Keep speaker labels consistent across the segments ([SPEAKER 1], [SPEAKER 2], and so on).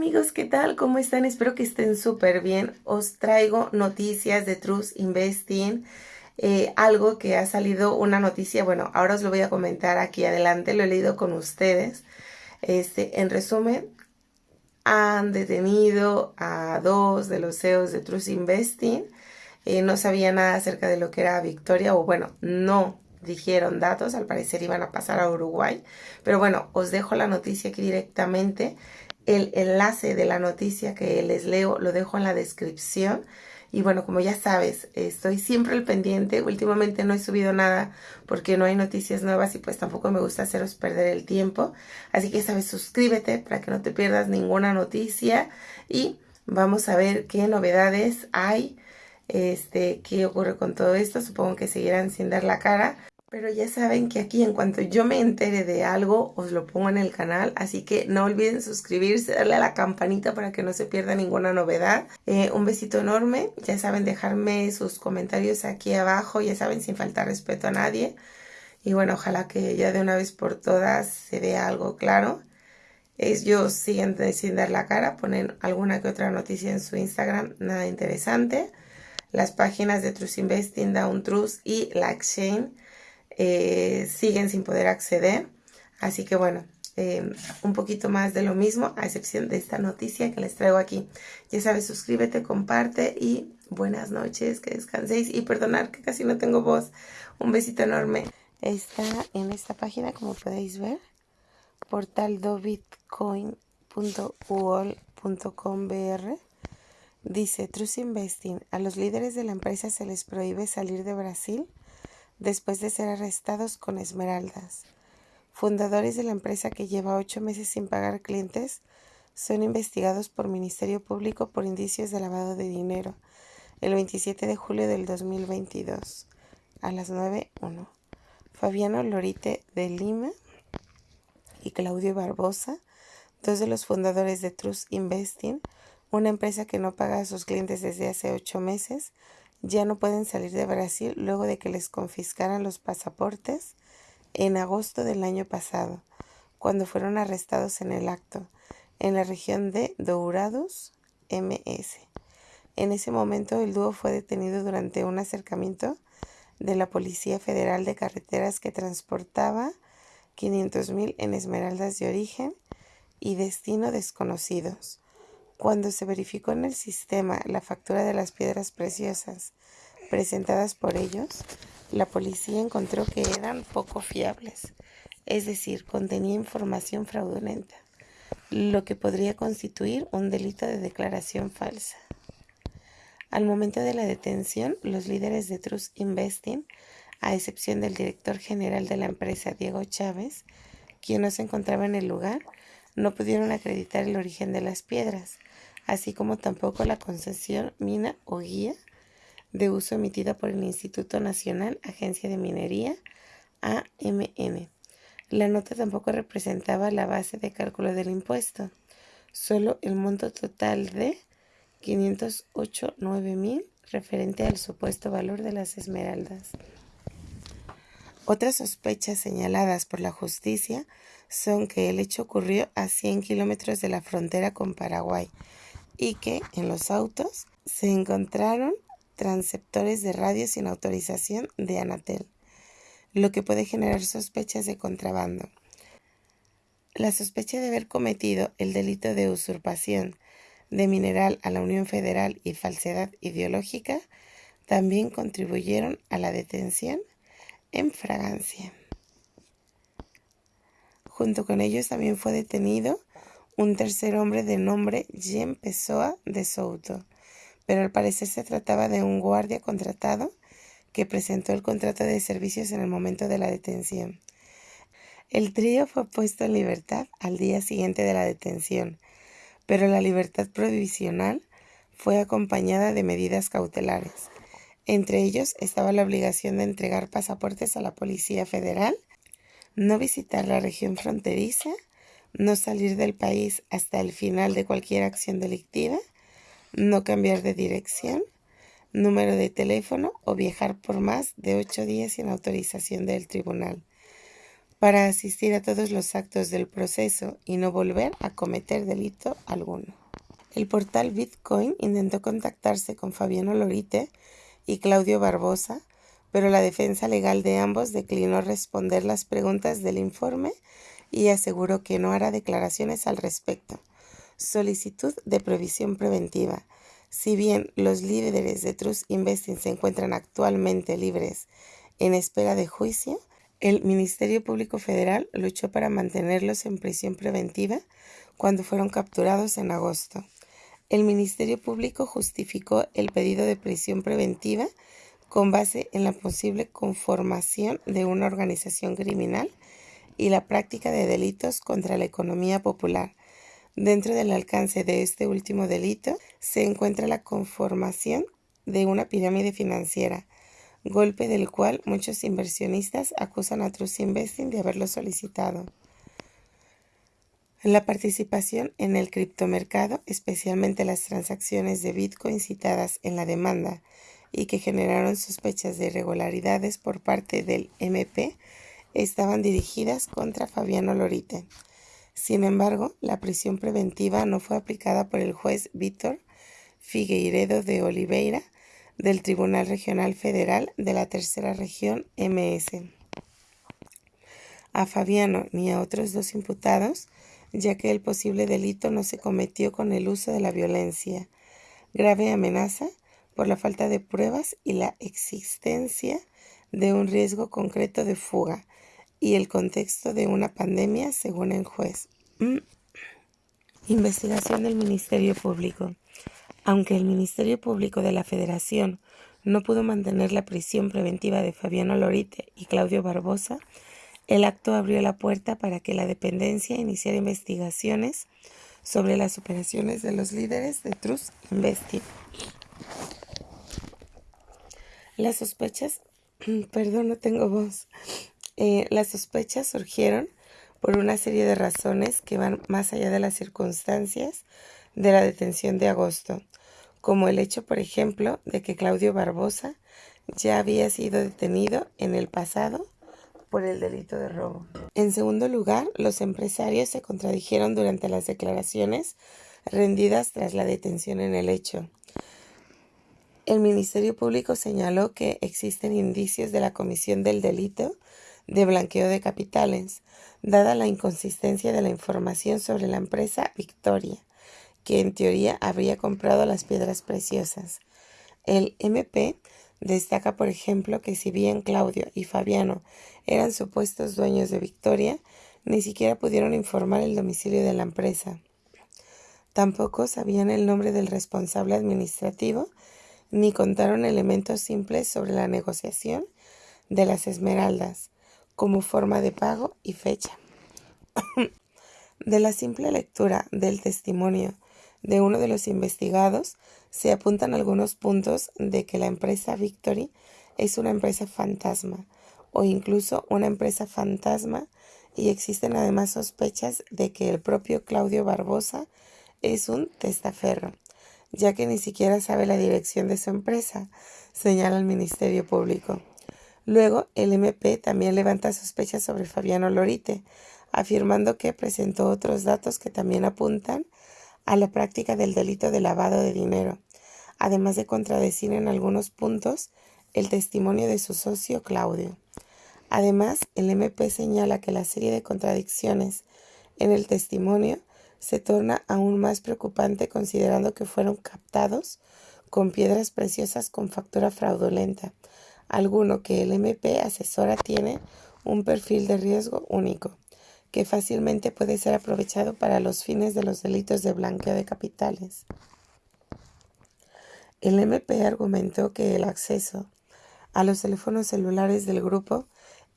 [SPEAKER 1] amigos, ¿qué tal? ¿Cómo están? Espero que estén súper bien. Os traigo noticias de Trust Investing. Eh, algo que ha salido una noticia, bueno, ahora os lo voy a comentar aquí adelante, lo he leído con ustedes. Este, en resumen, han detenido a dos de los CEOs de Trust Investing. Eh, no sabía nada acerca de lo que era Victoria, o bueno, no dijeron datos, al parecer iban a pasar a Uruguay. Pero bueno, os dejo la noticia aquí directamente. El enlace de la noticia que les leo lo dejo en la descripción. Y bueno, como ya sabes, estoy siempre al pendiente. Últimamente no he subido nada porque no hay noticias nuevas y pues tampoco me gusta haceros perder el tiempo. Así que sabes, suscríbete para que no te pierdas ninguna noticia y vamos a ver qué novedades hay. Este, qué ocurre con todo esto. Supongo que seguirán sin dar la cara. Pero ya saben que aquí en cuanto yo me entere de algo, os lo pongo en el canal. Así que no olviden suscribirse, darle a la campanita para que no se pierda ninguna novedad. Eh, un besito enorme. Ya saben dejarme sus comentarios aquí abajo. Ya saben sin faltar respeto a nadie. Y bueno, ojalá que ya de una vez por todas se vea algo claro. Ellos siguen sin dar la cara, ponen alguna que otra noticia en su Instagram, nada interesante. Las páginas de Trust Investing, Down Trust y La Exchange eh, siguen sin poder acceder. Así que bueno, eh, un poquito más de lo mismo, a excepción de esta noticia que les traigo aquí. Ya sabes, suscríbete, comparte y buenas noches, que descanséis y perdonar que casi no tengo voz. Un besito enorme. Está en esta página, como podéis ver, portal br Dice, Trust Investing, a los líderes de la empresa se les prohíbe salir de Brasil después de ser arrestados con esmeraldas. Fundadores de la empresa que lleva ocho meses sin pagar clientes son investigados por Ministerio Público por indicios de lavado de dinero el 27 de julio del 2022 a las 9.1. Fabiano Lorite de Lima y Claudio Barbosa, dos de los fundadores de Trust Investing, una empresa que no paga a sus clientes desde hace ocho meses, ya no pueden salir de Brasil luego de que les confiscaran los pasaportes en agosto del año pasado, cuando fueron arrestados en el acto, en la región de Dourados, MS. En ese momento el dúo fue detenido durante un acercamiento de la Policía Federal de Carreteras que transportaba 500.000 en esmeraldas de origen y destino desconocidos cuando se verificó en el sistema la factura de las piedras preciosas presentadas por ellos, la policía encontró que eran poco fiables, es decir, contenía información fraudulenta, lo que podría constituir un delito de declaración falsa. Al momento de la detención, los líderes de Trust Investing, a excepción del director general de la empresa Diego Chávez, quien no se encontraba en el lugar, no pudieron acreditar el origen de las piedras, así como tampoco la concesión mina o guía de uso emitida por el Instituto Nacional Agencia de Minería, AMM. La nota tampoco representaba la base de cálculo del impuesto, solo el monto total de 508.9 mil referente al supuesto valor de las esmeraldas. Otras sospechas señaladas por la justicia son que el hecho ocurrió a 100 kilómetros de la frontera con Paraguay, y que en los autos se encontraron transceptores de radio sin autorización de Anatel, lo que puede generar sospechas de contrabando. La sospecha de haber cometido el delito de usurpación de mineral a la Unión Federal y falsedad ideológica también contribuyeron a la detención en fragancia. Junto con ellos también fue detenido un tercer hombre de nombre Jean Pessoa de Souto, pero al parecer se trataba de un guardia contratado que presentó el contrato de servicios en el momento de la detención. El trío fue puesto en libertad al día siguiente de la detención, pero la libertad provisional fue acompañada de medidas cautelares. Entre ellos estaba la obligación de entregar pasaportes a la Policía Federal, no visitar la región fronteriza no salir del país hasta el final de cualquier acción delictiva, no cambiar de dirección, número de teléfono o viajar por más de ocho días sin autorización del tribunal. para asistir a todos los actos del proceso y no volver a cometer delito alguno. El portal Bitcoin intentó contactarse con Fabiano Lorite y Claudio Barbosa, pero la defensa legal de ambos declinó responder las preguntas del informe y aseguró que no hará declaraciones al respecto. Solicitud de previsión preventiva. Si bien los líderes de Trust Investing se encuentran actualmente libres en espera de juicio, el Ministerio Público Federal luchó para mantenerlos en prisión preventiva cuando fueron capturados en agosto. El Ministerio Público justificó el pedido de prisión preventiva con base en la posible conformación de una organización criminal y la práctica de delitos contra la economía popular. Dentro del alcance de este último delito se encuentra la conformación de una pirámide financiera, golpe del cual muchos inversionistas acusan a Trust Investing de haberlo solicitado. La participación en el criptomercado, especialmente las transacciones de Bitcoin citadas en la demanda y que generaron sospechas de irregularidades por parte del MP, estaban dirigidas contra Fabiano Lorite. Sin embargo, la prisión preventiva no fue aplicada por el juez Víctor Figueiredo de Oliveira del Tribunal Regional Federal de la Tercera Región MS. A Fabiano ni a otros dos imputados, ya que el posible delito no se cometió con el uso de la violencia, grave amenaza por la falta de pruebas y la existencia de un riesgo concreto de fuga y el contexto de una pandemia, según el juez. Mm. Investigación del Ministerio Público. Aunque el Ministerio Público de la Federación no pudo mantener la prisión preventiva de Fabiano Lorite y Claudio Barbosa, el acto abrió la puerta para que la dependencia iniciara investigaciones sobre las operaciones de los líderes de Trust Investing. Las sospechas, perdón, no tengo voz. Eh, las sospechas surgieron por una serie de razones que van más allá de las circunstancias de la detención de agosto, como el hecho, por ejemplo, de que Claudio Barbosa ya había sido detenido en el pasado por el delito de robo. En segundo lugar, los empresarios se contradijeron durante las declaraciones rendidas tras la detención en el hecho. El Ministerio Público señaló que existen indicios de la comisión del delito de blanqueo de capitales, dada la inconsistencia de la información sobre la empresa Victoria, que en teoría habría comprado las piedras preciosas. El MP destaca, por ejemplo, que si bien Claudio y Fabiano eran supuestos dueños de Victoria, ni siquiera pudieron informar el domicilio de la empresa. Tampoco sabían el nombre del responsable administrativo, ni contaron elementos simples sobre la negociación de las esmeraldas, como forma de pago y fecha. de la simple lectura del testimonio de uno de los investigados, se apuntan algunos puntos de que la empresa Victory es una empresa fantasma o incluso una empresa fantasma y existen además sospechas de que el propio Claudio Barbosa es un testaferro, ya que ni siquiera sabe la dirección de su empresa, señala el Ministerio Público. Luego, el MP también levanta sospechas sobre Fabiano Lorite, afirmando que presentó otros datos que también apuntan a la práctica del delito de lavado de dinero, además de contradecir en algunos puntos el testimonio de su socio Claudio. Además, el MP señala que la serie de contradicciones en el testimonio se torna aún más preocupante considerando que fueron captados con piedras preciosas con factura fraudulenta, alguno que el MP asesora tiene un perfil de riesgo único, que fácilmente puede ser aprovechado para los fines de los delitos de blanqueo de capitales. El MP argumentó que el acceso a los teléfonos celulares del grupo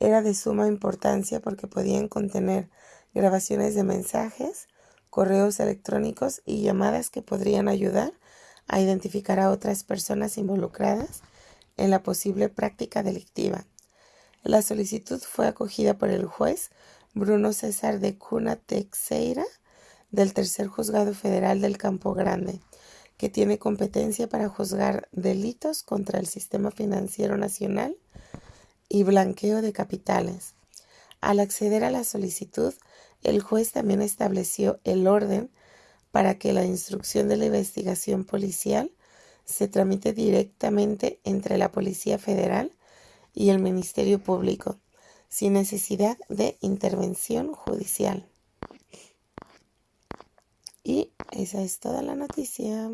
[SPEAKER 1] era de suma importancia porque podían contener grabaciones de mensajes, correos electrónicos y llamadas que podrían ayudar a identificar a otras personas involucradas en la posible práctica delictiva. La solicitud fue acogida por el juez Bruno César de Cuna Teixeira del Tercer Juzgado Federal del Campo Grande, que tiene competencia para juzgar delitos contra el sistema financiero nacional y blanqueo de capitales. Al acceder a la solicitud, el juez también estableció el orden para que la instrucción de la investigación policial se tramite directamente entre la Policía Federal y el Ministerio Público, sin necesidad de intervención judicial. Y esa es toda la noticia.